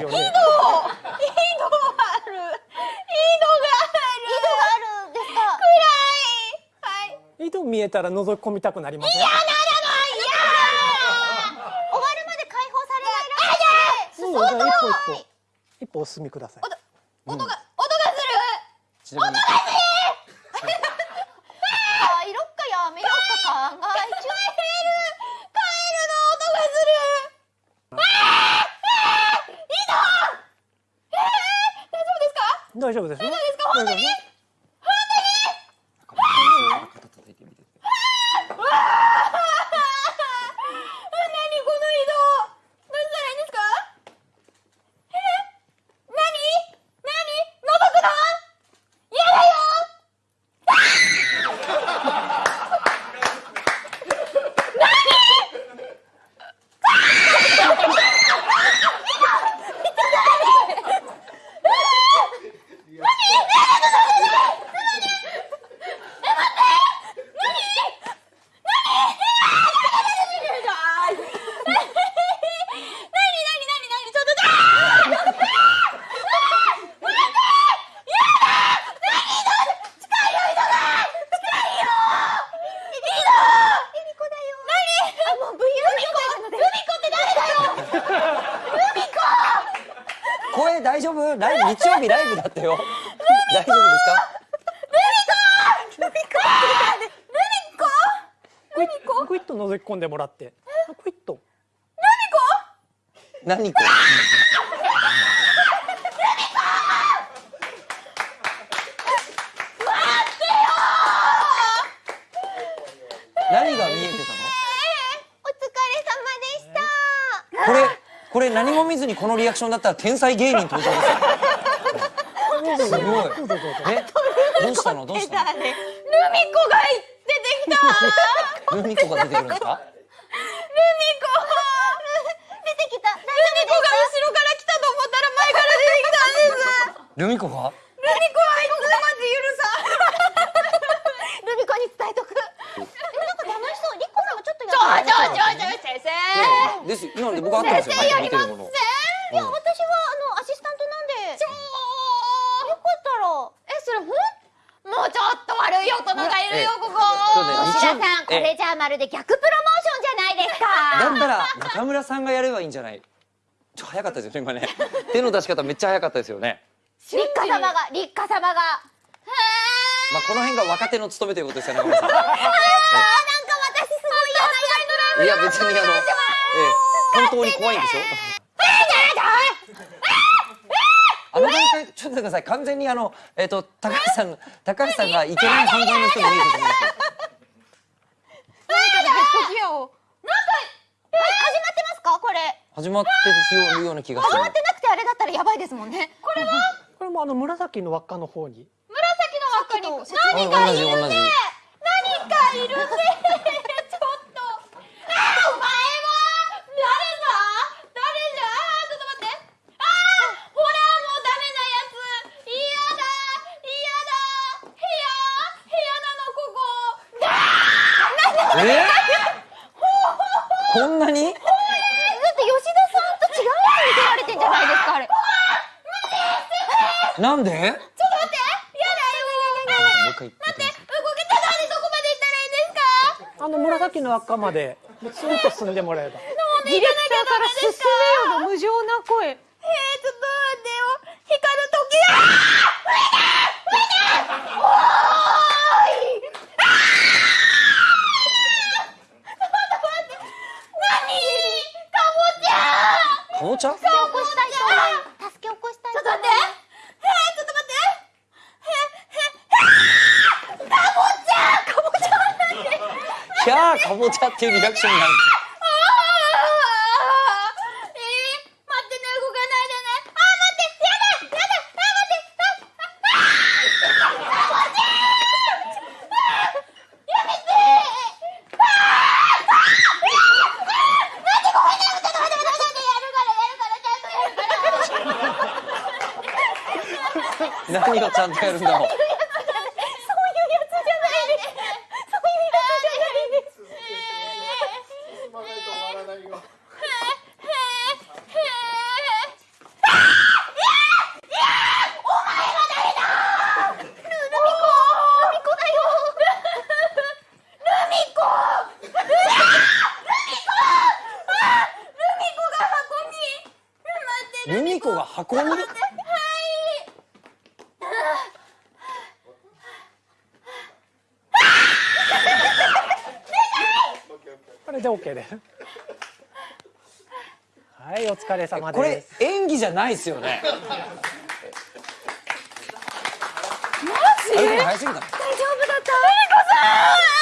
ですよね。井戸井戸がある。井戸がある。井戸がある。ですか暗いはい井戸見えたら覗き込みたくなりません。終わるまで解放されないらしい。そうじゃあ一歩一歩。一歩お進みください。音が音がする。ちなみに帰ろっかやめよっか考え中帰る帰るの音がするあーあー井戸えー、大丈夫ですか大丈夫ですよ。大丈夫ですか？本当に肩叩いてみて何この井戸どうしたらいいんですかえ何何覗くの嫌だよ何何何何ちょっとだ声大丈夫？ライブ日曜日ライブだってよ。大丈夫ですか？クイックイッと覗き込んでもらって。クイッと。何こ何が見えてたお疲れ様でした。のこれこれ何も見ずにこのリアクションだったら天才芸人登場ですよ。すごい。え？どうしたの？どうしたの？ルミ子が出てきた。ルミ子が出てくるんですか？ルミ子出てきた。ルミ子が後ろから来たと思ったら前から出てきたんです。ルミ子が？ルミ子はいつまで許さルミ子に伝えとく。なんか楽しそう。リコさんもちょっとやってちょちょちょちょ先生です。よ今ので僕合ってますよ。先生やり見てるもの。いや私はあのアシスタントなんで。ちょよかったら。えそれほん？もうちょっと悪い大人がいるよえここ吉田さんこえれじゃあまるで逆プロモーションじゃないですか。だったら中村さんがやればいいんじゃない。ちょ早かったですよね今ね。手の出し方めっちゃ早かったですよね。立花様が立花様が。まあこの辺が若手の務めということですよね中村さん。あ ーなんか私すごい嫌なやついや別にあの、ええ、本当に怖いんでしょ？あの段階ちょっと待ってください。完全にあのえっ、と高橋さん高橋さんがイケメン犯罪の人に見えてしまいましたなんかえ始まってますか？これ。始まってるような気がする。始まってなくてあれだったらやばいですもんね。これは？これもあの紫の輪っかの方に。紫の輪っかにあ何か同じ同じいるね何かいるねちょっとあお前は誰だ誰じゃあーちょっと待ってあーほらもうダメなやつ嫌だ嫌だ部屋部屋なのここえこんなに？だって吉田さんと違うやつ見せられてんじゃないですかあれ。なんで？ちょっと待ってやだやだやだ。やだもう一回言って待って動けたのにどこまで行ったらいいんですか？あの紫の輪っかまで。スーッと進んでもらえば。ディレクターから進めよの無情な声。えー、ちょっと待ってよ。光る時だかぼちゃ起こしたい人助け起こしたいちょっと待ってえー、ちょっと待ってえー、えー、かぼちゃかぼちゃなんでキャーかぼちゃっていうリアクションになるあーえー、待ってね動かないでねあー待ってやだやだあー待ってあーあーかぼちゃやめてあーあー待ってごめんねちょっと待って待って待ってやるからやるからちゃんとやるから何をちゃんとやるんだろうそういうやつじゃないですそういうやつじゃないです進まないと終わらないよ。あルミ子が運んでこれ？で OK ですはいお疲れ？様これ？演技じゃないですよねマジ大丈夫だったルミ子さん